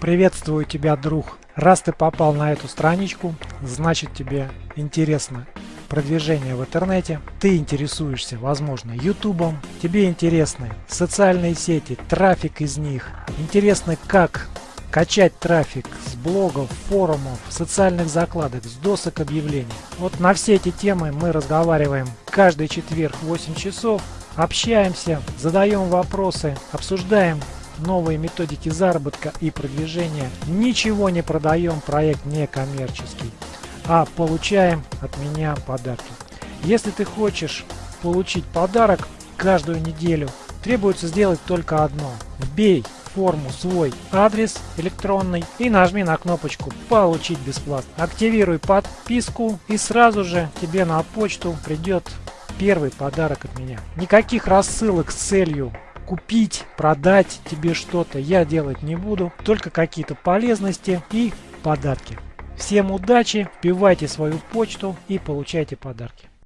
Приветствую тебя, друг. Раз ты попал на эту страничку, значит тебе интересно продвижение в интернете, ты интересуешься, возможно, ютубом, тебе интересны социальные сети, трафик из них, интересно как качать трафик с блогов, форумов, социальных закладок, с досок объявлений. Вот на все эти темы мы разговариваем каждый четверг в 8 часов, общаемся, задаем вопросы, обсуждаем новые методики заработка и продвижения. Ничего не продаем, проект не коммерческий, а получаем от меня подарки. Если ты хочешь получить подарок каждую неделю, требуется сделать только одно. Вбей форму свой адрес электронный и нажми на кнопочку «Получить бесплатно». Активируй подписку и сразу же тебе на почту придет первый подарок от меня. Никаких рассылок с целью купить, продать тебе что-то я делать не буду. Только какие-то полезности и подарки. Всем удачи, вбивайте свою почту и получайте подарки.